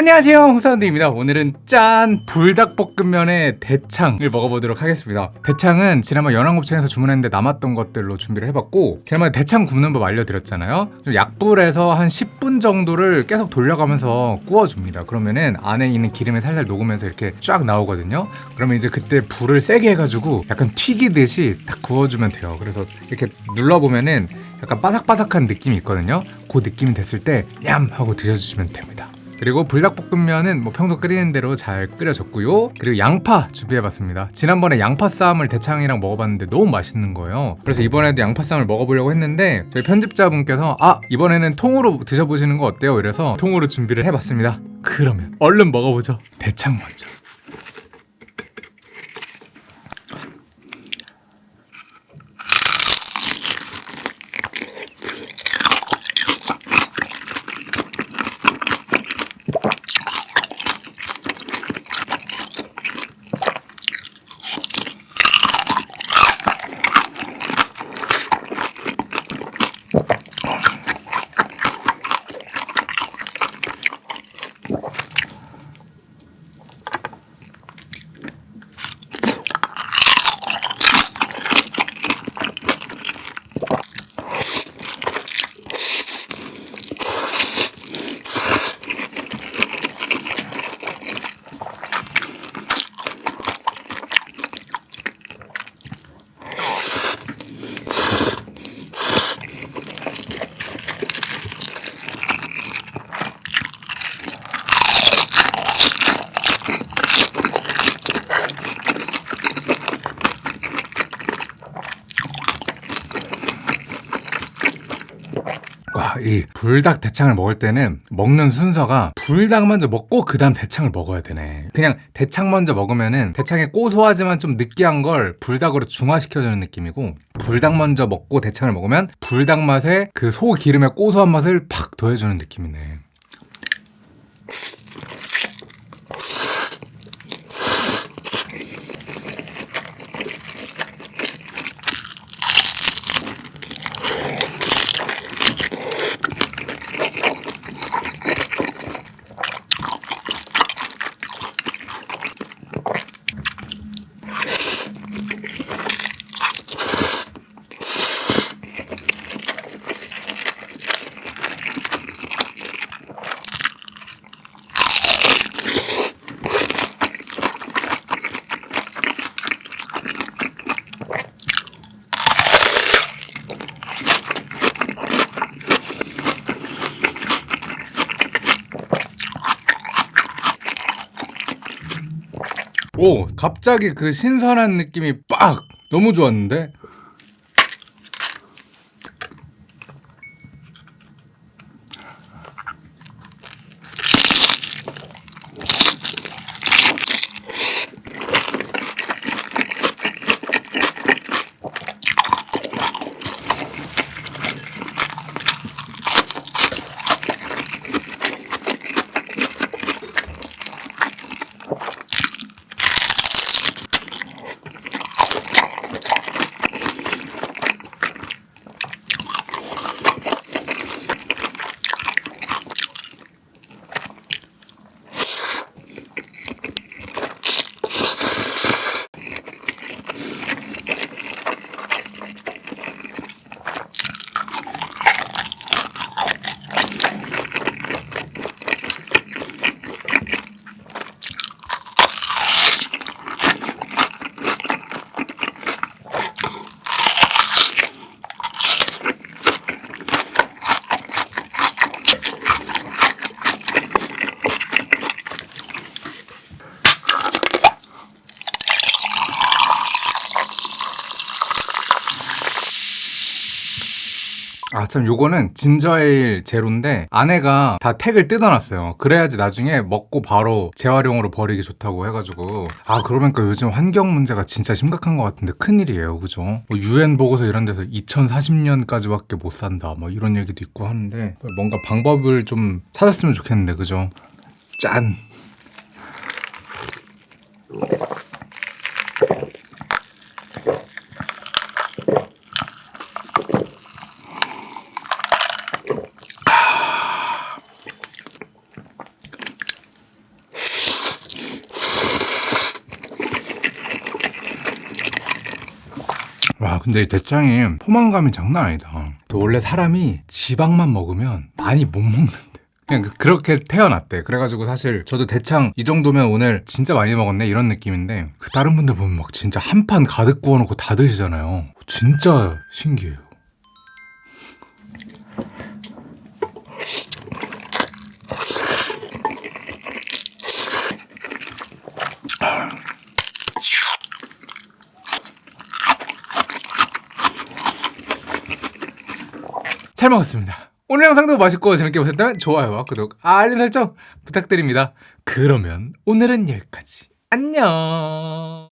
안녕하세요 홍사운드입니다. 오늘은 짠 불닭볶음면의 대창을 먹어보도록 하겠습니다. 대창은 지난번 연안곱창에서 주문했는데 남았던 것들로 준비를 해봤고 지난번에 대창 굽는 법 알려드렸잖아요. 좀 약불에서 한 10분 정도를 계속 돌려가면서 구워줍니다. 그러면은 안에 있는 기름이 살살 녹으면서 이렇게 쫙 나오거든요. 그러면 이제 그때 불을 세게 해가지고 약간 튀기듯이 딱 구워주면 돼요. 그래서 이렇게 눌러보면은 약간 바삭바삭한 느낌이 있거든요. 그 느낌이 됐을 때 냠 하고 드셔주시면 됩니다 그리고 불닭볶음면은 뭐 평소 끓이는 대로 잘 끓여졌고요. 그리고 양파 준비해봤습니다. 지난번에 양파 쌈을 대창이랑 먹어봤는데 너무 맛있는 거예요. 그래서 이번에도 양파 쌈을 먹어보려고 했는데 저희 편집자분께서 아 이번에는 통으로 드셔보시는 거 어때요? 이래서 통으로 준비를 해봤습니다. 그러면 얼른 먹어보죠. 대창 먼저 와, 이 불닭 대창을 먹을 때는 먹는 순서가 불닭 먼저 먹고 그 다음 대창을 먹어야 되네. 그냥 대창 먼저 먹으면은 대창의 고소하지만 좀 느끼한 걸 불닭으로 중화시켜주는 느낌이고 불닭 먼저 먹고 대창을 먹으면 불닭 맛에 그 소 기름의 고소한 맛을 팍 더해주는 느낌이네. 오, 갑자기 그 신선한 느낌이 빡! 너무 좋았는데? 아 참 요거는 진저에일 제로인데 아내가 다 택을 뜯어놨어요. 그래야지 나중에 먹고 바로 재활용으로 버리기 좋다고 해가지고. 아 그러니까 요즘 환경 문제가 진짜 심각한 것 같은데 큰일이에요. 그죠? 뭐 유엔 보고서 이런 데서 2040년까지밖에 못 산다. 뭐 이런 얘기도 있고 하는데 뭔가 방법을 좀 찾았으면 좋겠는데 그죠? 짠 근데 이 대창이 포만감이 장난 아니다. 또 원래 사람이 지방만 먹으면 많이 못 먹는데. 그냥 그- 그렇게 태어났대. 그래가지고 사실 저도 대창 이 정도면 오늘 진짜 많이 먹었네 이런 느낌인데 그 다른 분들 보면 막 진짜 한 판 가득 구워놓고 다 드시잖아요. 진짜 신기해요. 잘 먹었습니다. 오늘 영상도 맛있고 재밌게 보셨다면 좋아요와 구독, 알림 설정 부탁드립니다. 그러면 오늘은 여기까지. 안녕.